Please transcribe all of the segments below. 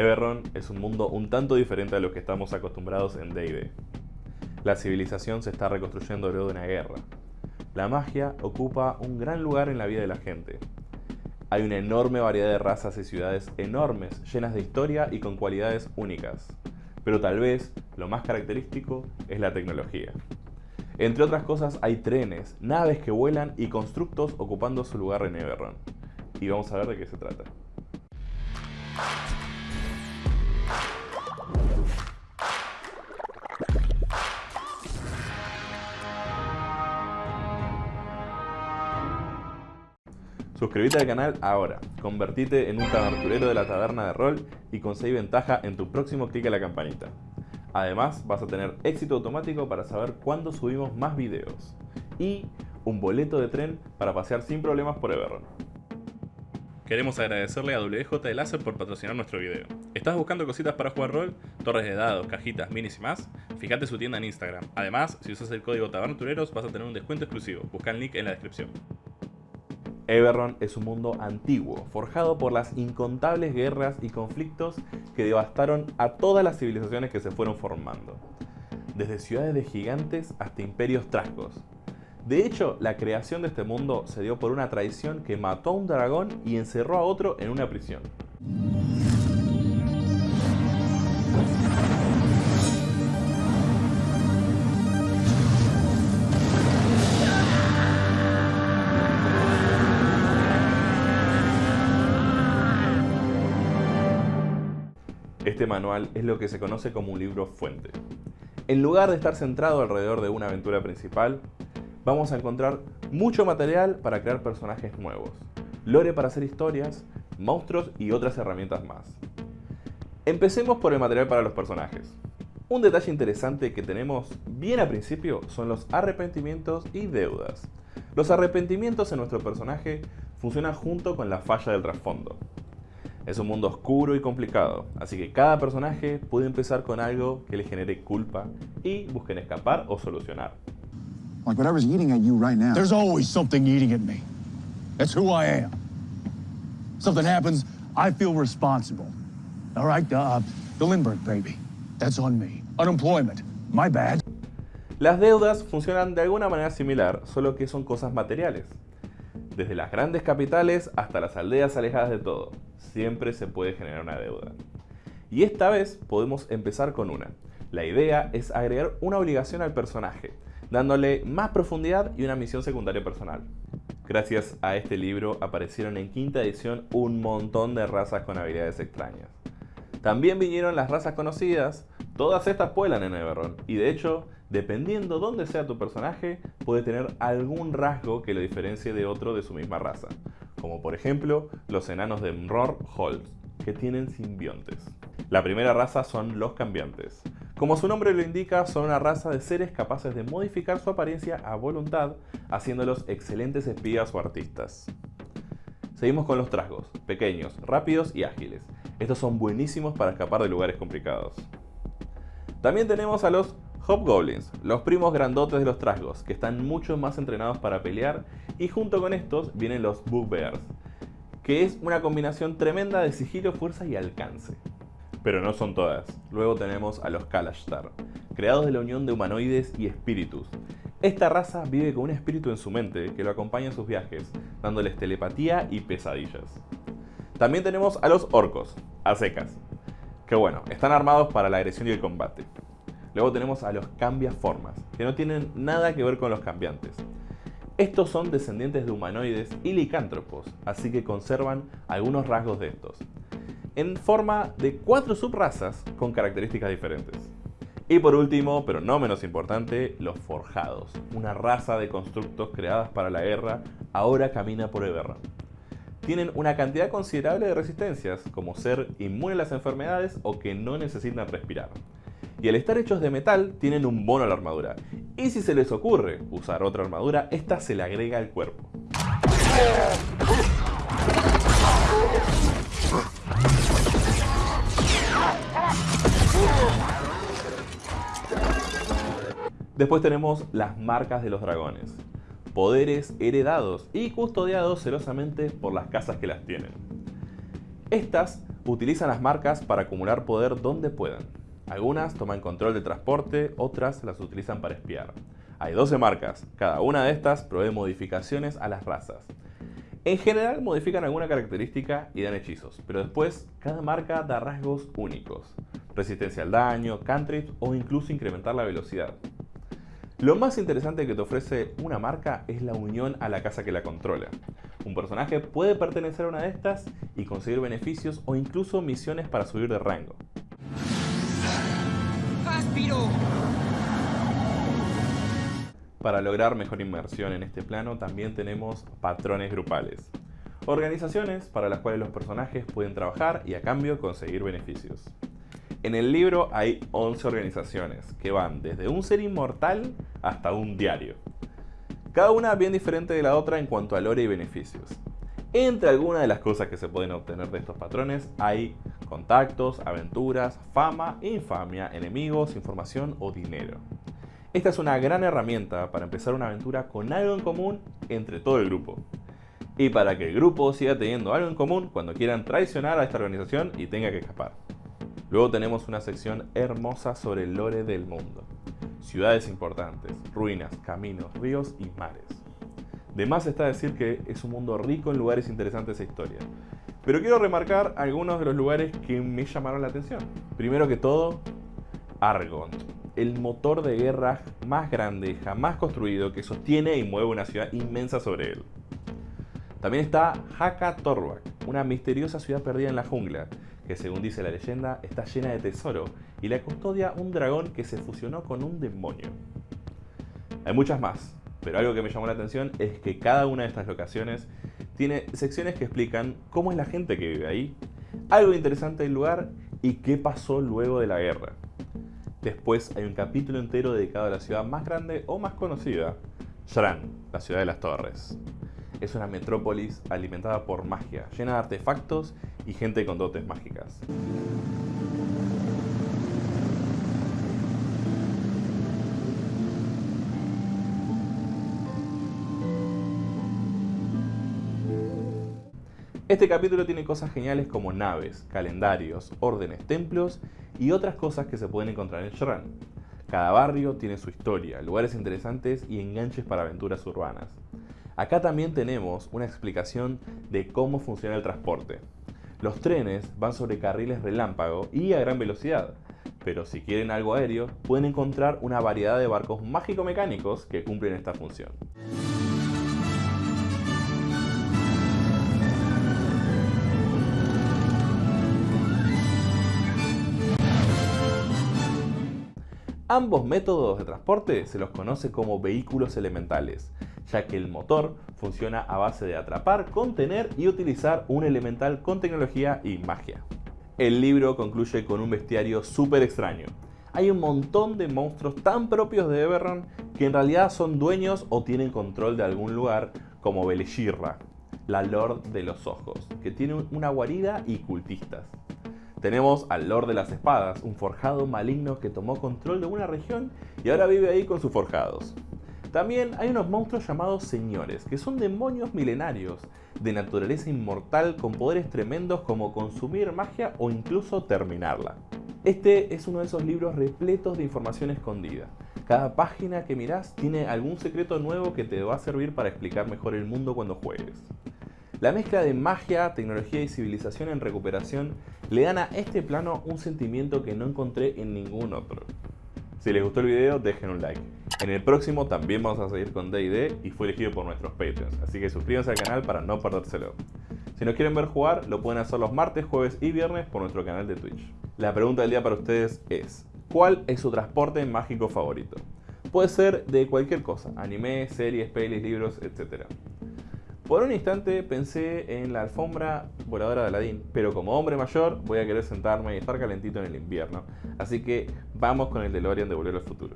Eberron es un mundo un tanto diferente a lo que estamos acostumbrados en D&D. La civilización se está reconstruyendo luego de una guerra. La magia ocupa un gran lugar en la vida de la gente. Hay una enorme variedad de razas y ciudades enormes, llenas de historia y con cualidades únicas. Pero tal vez lo más característico es la tecnología. Entre otras cosas hay trenes, naves que vuelan y constructos ocupando su lugar en Eberron. Y vamos a ver de qué se trata. Suscríbete al canal ahora, convertite en un taberturero de la taberna de rol y conseguí ventaja en tu próximo clic a la campanita. Además, vas a tener éxito automático para saber cuándo subimos más videos. Y un boleto de tren para pasear sin problemas por Everron. Queremos agradecerle a WJ de Láser por patrocinar nuestro video. ¿Estás buscando cositas para jugar rol? Torres de dados, cajitas, minis y más? Fíjate su tienda en Instagram. Además, si usas el código TABERNATUREROS vas a tener un descuento exclusivo. Busca el link en la descripción. Eberron es un mundo antiguo, forjado por las incontables guerras y conflictos que devastaron a todas las civilizaciones que se fueron formando, desde ciudades de gigantes hasta imperios trascos. De hecho, la creación de este mundo se dio por una traición que mató a un dragón y encerró a otro en una prisión. Este manual es lo que se conoce como un libro fuente. En lugar de estar centrado alrededor de una aventura principal, vamos a encontrar mucho material para crear personajes nuevos, lore para hacer historias, monstruos y otras herramientas más. Empecemos por el material para los personajes. Un detalle interesante que tenemos bien al principio son los arrepentimientos y deudas. Los arrepentimientos en nuestro personaje funcionan junto con la falla del trasfondo. Es un mundo oscuro y complicado, así que cada personaje puede empezar con algo que le genere culpa y busquen escapar o solucionar. Like whatever's eating at you right now. There's always something eating at me. That's who I am. Something happens, I feel responsible. All right, uh, the Lindbergh baby. That's on me. Unemployment. My bad. Las deudas funcionan de alguna manera similar, solo que son cosas materiales. Desde las grandes capitales hasta las aldeas alejadas de todo siempre se puede generar una deuda. Y esta vez podemos empezar con una. La idea es agregar una obligación al personaje, dándole más profundidad y una misión secundaria personal. Gracias a este libro aparecieron en quinta edición un montón de razas con habilidades extrañas. También vinieron las razas conocidas, todas estas puelan en Everron, y de hecho, dependiendo dónde sea tu personaje, puede tener algún rasgo que lo diferencie de otro de su misma raza como por ejemplo los enanos de Mror Holt, que tienen simbiontes. La primera raza son los cambiantes. Como su nombre lo indica, son una raza de seres capaces de modificar su apariencia a voluntad, haciéndolos excelentes espías o artistas. Seguimos con los trasgos, pequeños, rápidos y ágiles. Estos son buenísimos para escapar de lugares complicados. También tenemos a los Hobgoblins, los primos grandotes de los trasgos, que están mucho más entrenados para pelear y junto con estos vienen los Bugbears, que es una combinación tremenda de sigilo, fuerza y alcance. Pero no son todas. Luego tenemos a los Kalashtar, creados de la unión de humanoides y espíritus. Esta raza vive con un espíritu en su mente que lo acompaña en sus viajes, dándoles telepatía y pesadillas. También tenemos a los orcos, a secas, que bueno, están armados para la agresión y el combate. Luego tenemos a los cambiaformas, que no tienen nada que ver con los cambiantes. Estos son descendientes de humanoides y licántropos, así que conservan algunos rasgos de estos, en forma de cuatro subrazas con características diferentes. Y por último, pero no menos importante, los forjados, una raza de constructos creadas para la guerra, ahora camina por Everron. Tienen una cantidad considerable de resistencias, como ser inmune a las enfermedades o que no necesitan respirar y al estar hechos de metal tienen un bono a la armadura. Y si se les ocurre usar otra armadura, esta se le agrega al cuerpo. Después tenemos las marcas de los dragones, poderes heredados y custodiados celosamente por las casas que las tienen. Estas Utilizan las marcas para acumular poder donde puedan. Algunas toman control del transporte, otras las utilizan para espiar. Hay 12 marcas, cada una de estas provee modificaciones a las razas. En general modifican alguna característica y dan hechizos, pero después cada marca da rasgos únicos. Resistencia al daño, cantrips o incluso incrementar la velocidad. Lo más interesante que te ofrece una marca es la unión a la casa que la controla. Un personaje puede pertenecer a una de estas y conseguir beneficios o incluso misiones para subir de rango. Para lograr mejor inmersión en este plano también tenemos patrones grupales. Organizaciones para las cuales los personajes pueden trabajar y a cambio conseguir beneficios. En el libro hay 11 organizaciones que van desde un ser inmortal hasta un diario. Cada una bien diferente de la otra en cuanto a lore y beneficios. Entre algunas de las cosas que se pueden obtener de estos patrones hay contactos, aventuras, fama, infamia, enemigos, información o dinero. Esta es una gran herramienta para empezar una aventura con algo en común entre todo el grupo. Y para que el grupo siga teniendo algo en común cuando quieran traicionar a esta organización y tenga que escapar. Luego tenemos una sección hermosa sobre el lore del mundo. Ciudades importantes, ruinas, caminos, ríos y mares. De más está decir que es un mundo rico en lugares interesantes e historia. Pero quiero remarcar algunos de los lugares que me llamaron la atención. Primero que todo, Argont, el motor de guerra más grande jamás construido que sostiene y mueve una ciudad inmensa sobre él. También está Haka Torbak, una misteriosa ciudad perdida en la jungla, que según dice la leyenda está llena de tesoro y la custodia un dragón que se fusionó con un demonio. Hay muchas más, pero algo que me llamó la atención es que cada una de estas locaciones tiene secciones que explican cómo es la gente que vive ahí, algo interesante del lugar y qué pasó luego de la guerra. Después hay un capítulo entero dedicado a la ciudad más grande o más conocida, Shran, la ciudad de las torres. Es una metrópolis alimentada por magia, llena de artefactos y gente con dotes mágicas. Este capítulo tiene cosas geniales como naves, calendarios, órdenes, templos y otras cosas que se pueden encontrar en Shrun. Cada barrio tiene su historia, lugares interesantes y enganches para aventuras urbanas. Acá también tenemos una explicación de cómo funciona el transporte. Los trenes van sobre carriles relámpago y a gran velocidad, pero si quieren algo aéreo, pueden encontrar una variedad de barcos mágico-mecánicos que cumplen esta función. Ambos métodos de transporte se los conoce como vehículos elementales, ya que el motor funciona a base de atrapar, contener y utilizar un elemental con tecnología y magia. El libro concluye con un bestiario súper extraño. Hay un montón de monstruos tan propios de Eberron que en realidad son dueños o tienen control de algún lugar, como Beleshirra, la Lord de los Ojos, que tiene una guarida y cultistas. Tenemos al Lord de las Espadas, un forjado maligno que tomó control de una región y ahora vive ahí con sus forjados. También hay unos monstruos llamados señores, que son demonios milenarios, de naturaleza inmortal con poderes tremendos como consumir magia o incluso terminarla. Este es uno de esos libros repletos de información escondida. Cada página que mirás tiene algún secreto nuevo que te va a servir para explicar mejor el mundo cuando juegues. La mezcla de magia, tecnología y civilización en recuperación le dan a este plano un sentimiento que no encontré en ningún otro. Si les gustó el video, dejen un like. En el próximo también vamos a seguir con D&D y fue elegido por nuestros Patreons, así que suscríbanse al canal para no perdérselo. Si nos quieren ver jugar, lo pueden hacer los martes, jueves y viernes por nuestro canal de Twitch. La pregunta del día para ustedes es, ¿cuál es su transporte mágico favorito? Puede ser de cualquier cosa, anime, series, pelis, libros, etc. Por un instante pensé en la alfombra voladora de Aladdin, pero como hombre mayor voy a querer sentarme y estar calentito en el invierno. Así que vamos con el DeLorean de Volver al Futuro.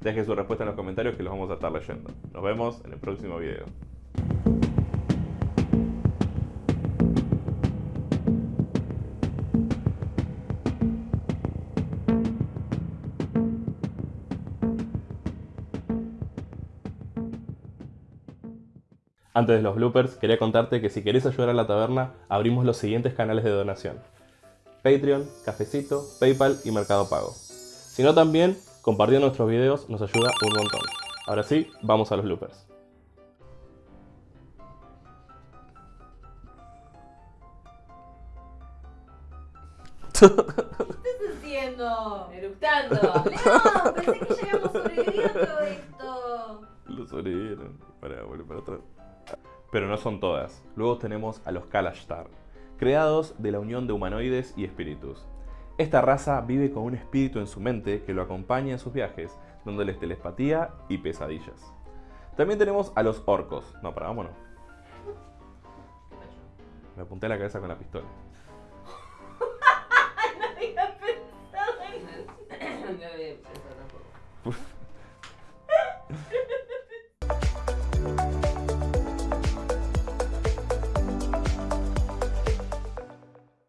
Dejen su respuesta en los comentarios que los vamos a estar leyendo. Nos vemos en el próximo video. Antes de los bloopers, quería contarte que si querés ayudar a la taberna, abrimos los siguientes canales de donación. Patreon, Cafecito, PayPal y Mercado Pago. Si no también, compartiendo nuestros videos nos ayuda un montón. Ahora sí, vamos a los loopers. ¿Qué estás haciendo? Eructando. No, pensé que ya son todas. Luego tenemos a los Kalashtar, creados de la unión de humanoides y espíritus. Esta raza vive con un espíritu en su mente que lo acompaña en sus viajes, dándoles telepatía y pesadillas. También tenemos a los orcos. No, para, vámonos. Me apunté la cabeza con la pistola. no había pensado.